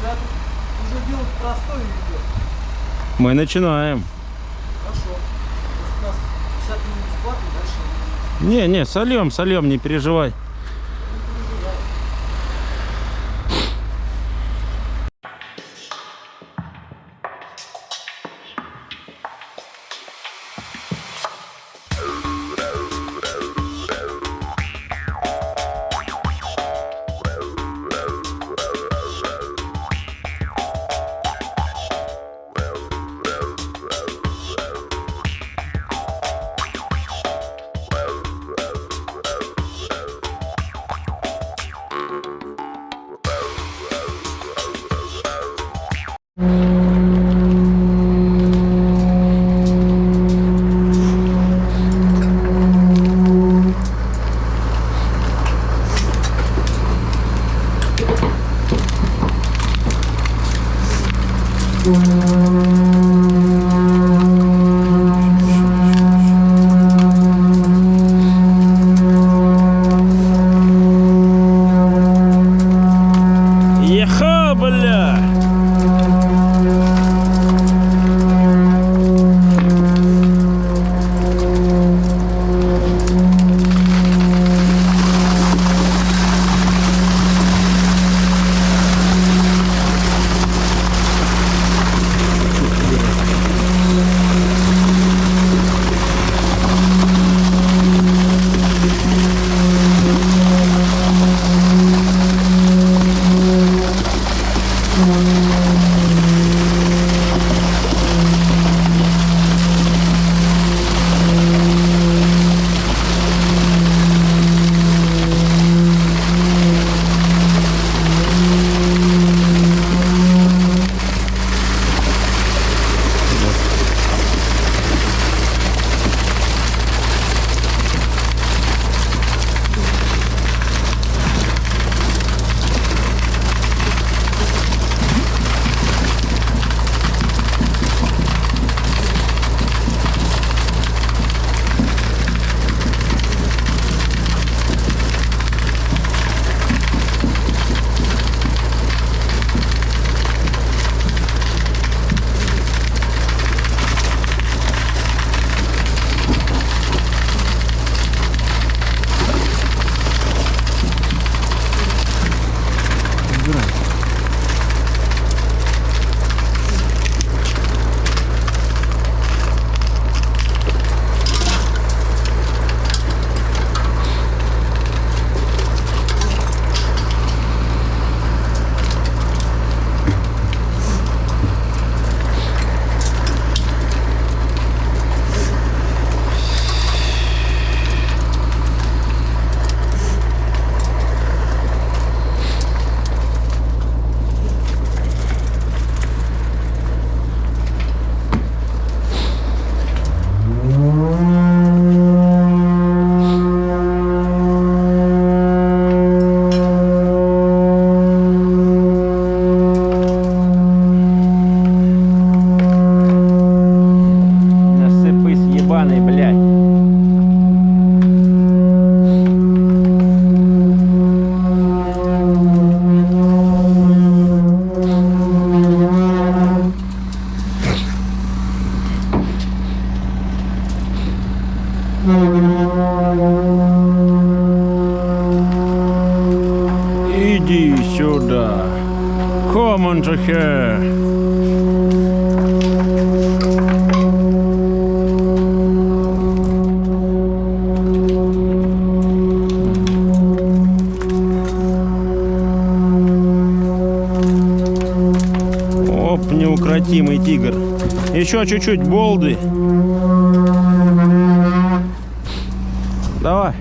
тут уже делать простой видео. Мы начинаем. Хорошо. У нас 50 минут бесплатно, дальше Не, не, сольем, сольем, не переживай. Here. Оп, неукротимый тигр. Еще чуть-чуть болды. Давай.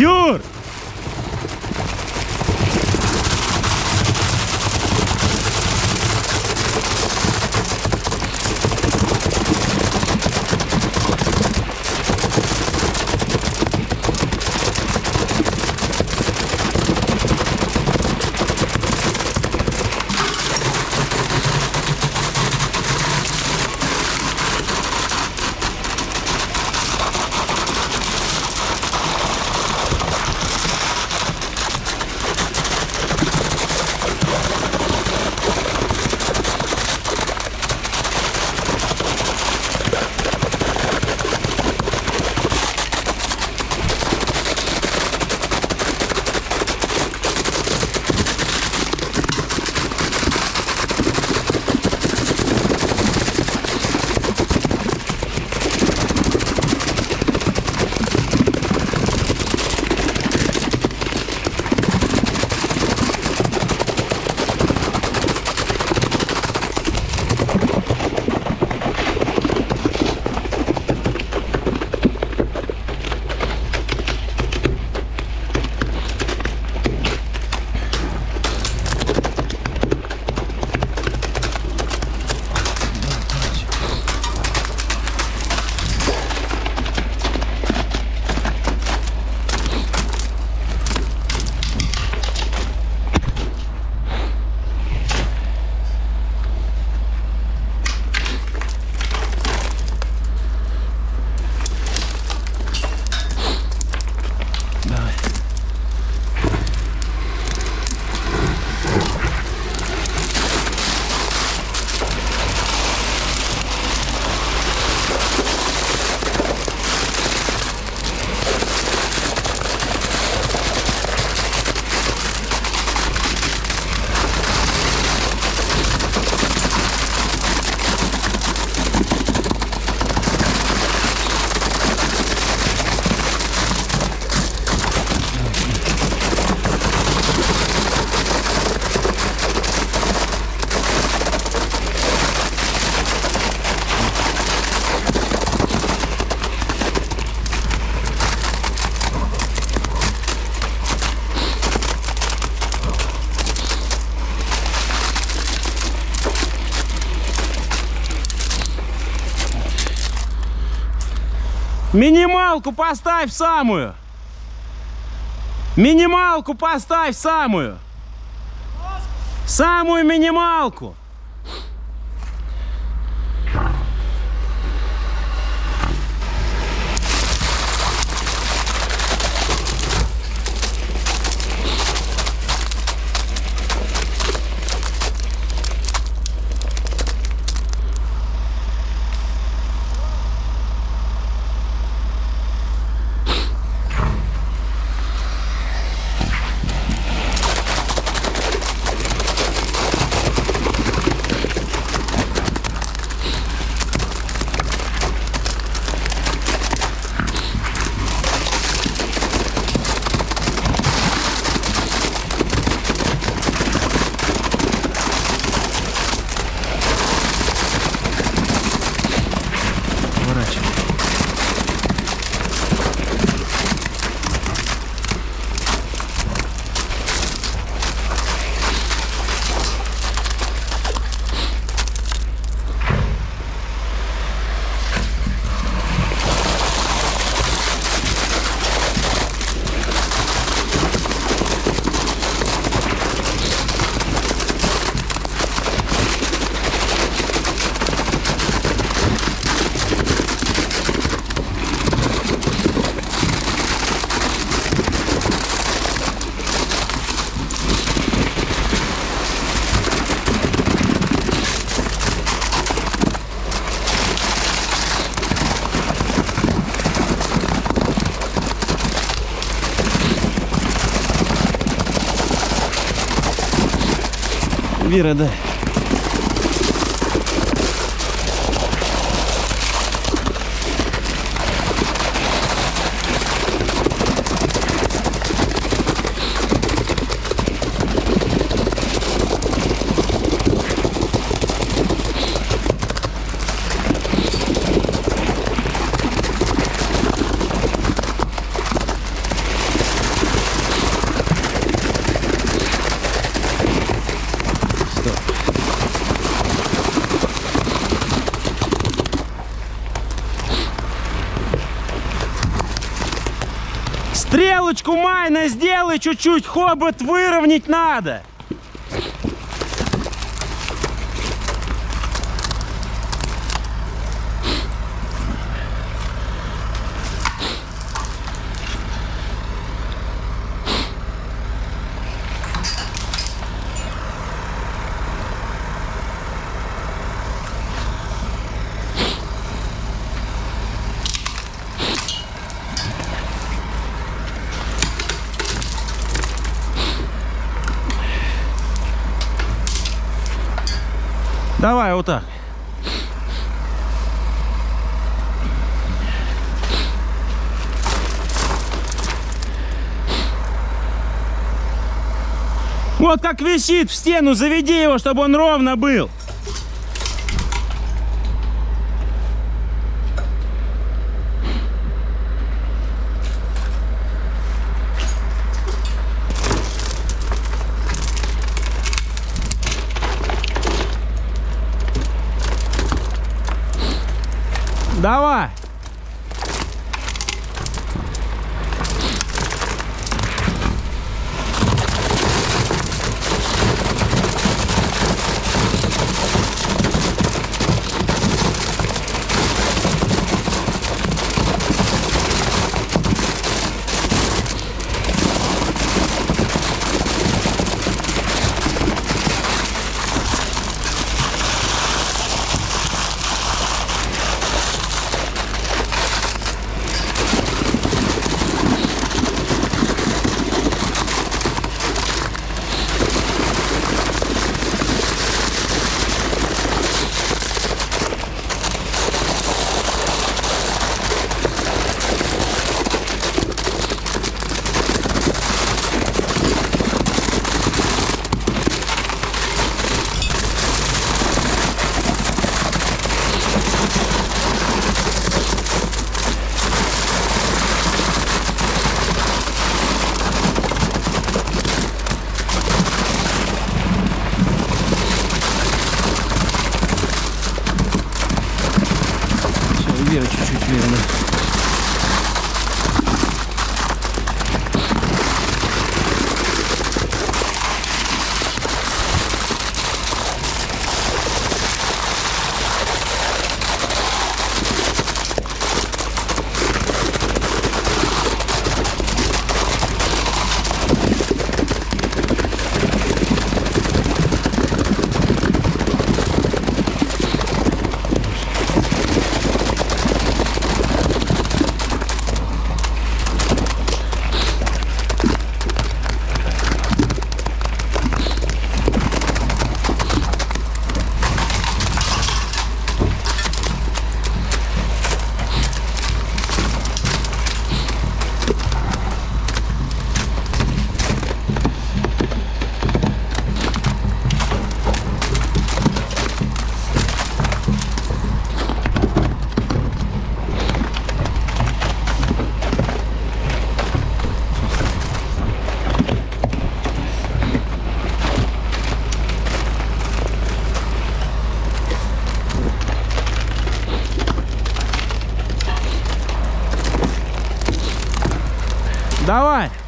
Yur! Минималку поставь самую. Минималку поставь самую. Самую минималку. Вера, дай. Сделай чуть-чуть, хобот выровнять надо. Давай вот так. Вот как висит в стену, заведи его, чтобы он ровно был. Давай. Вверх чуть-чуть верно. Давай.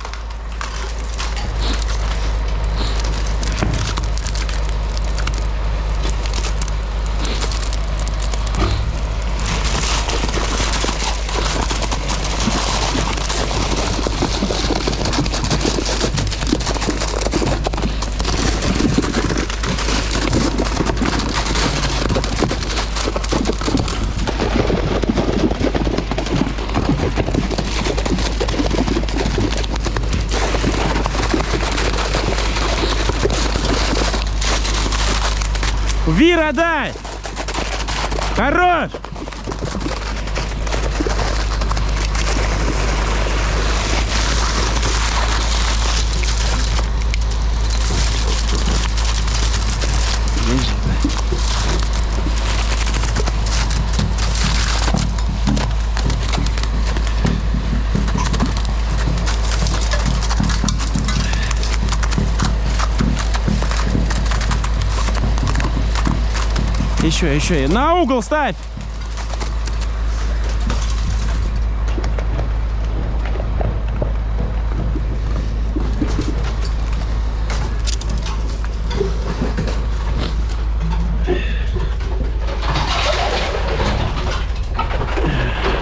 Еще, еще. На угол ставь.